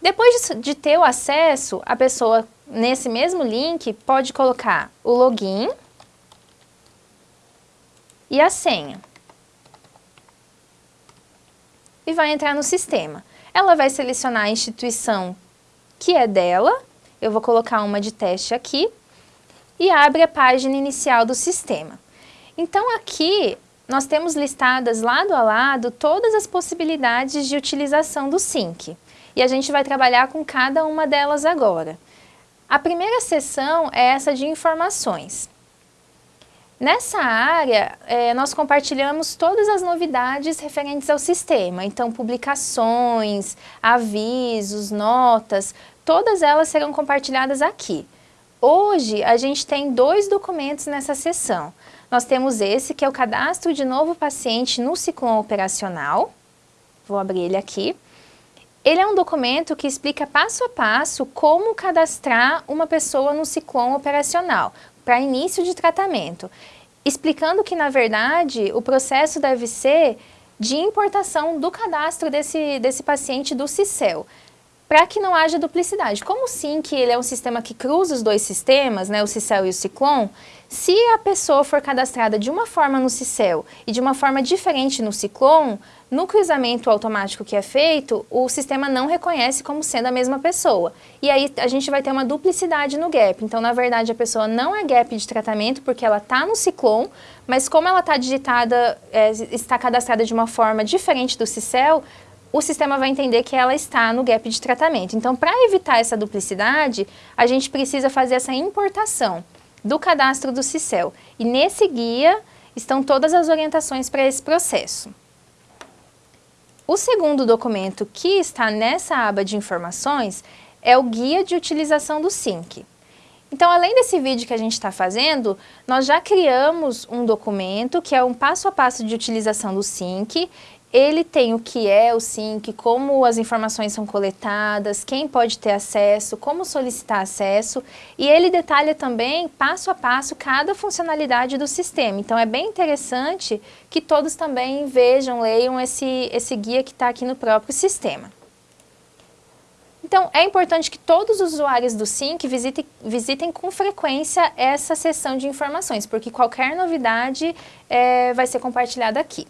Depois de, ter o acesso, a pessoa, nesse mesmo link, pode colocar o login e a senha. E vai entrar no sistema. Ela vai selecionar a instituição que é dela, eu vou colocar uma de teste aqui, e abre a página inicial do sistema. Então aqui nós temos listadas lado a lado todas as possibilidades de utilização do SYNC. E a gente vai trabalhar com cada uma delas agora. A primeira seção é essa de informações. Nessa área, é, nós compartilhamos todas as novidades referentes ao sistema, então publicações, avisos, notas, todas elas serão compartilhadas aqui. Hoje, a gente tem dois documentos nessa sessão. Nós temos esse, que é o cadastro de novo paciente no ciclone operacional. Vou abrir ele aqui. Ele é um documento que explica passo a passo como cadastrar uma pessoa no ciclone operacional, para início de tratamento, explicando que, na verdade, o processo deve ser de importação do cadastro desse, desse paciente do CICEL, para que não haja duplicidade. Como sim que ele é um sistema que cruza os dois sistemas, né, o CICEL e o Ciclone, se a pessoa for cadastrada de uma forma no CICEL e de uma forma diferente no Ciclone, no cruzamento automático que é feito, o sistema não reconhece como sendo a mesma pessoa. E aí a gente vai ter uma duplicidade no gap. Então, na verdade, a pessoa não é gap de tratamento porque ela está no Ciclone, mas como ela está digitada, é, está cadastrada de uma forma diferente do CICEL, o sistema vai entender que ela está no gap de tratamento. Então, para evitar essa duplicidade, a gente precisa fazer essa importação do cadastro do CICEL. E nesse guia estão todas as orientações para esse processo. O segundo documento que está nessa aba de informações é o Guia de Utilização do SYNC. Então, além desse vídeo que a gente está fazendo, nós já criamos um documento que é um passo a passo de utilização do SYNC ele tem o que é o SYNC, como as informações são coletadas, quem pode ter acesso, como solicitar acesso, e ele detalha também, passo a passo, cada funcionalidade do sistema. Então, é bem interessante que todos também vejam, leiam esse, esse guia que está aqui no próprio sistema. Então, é importante que todos os usuários do SYNC visitem, visitem com frequência essa seção de informações, porque qualquer novidade é, vai ser compartilhada aqui.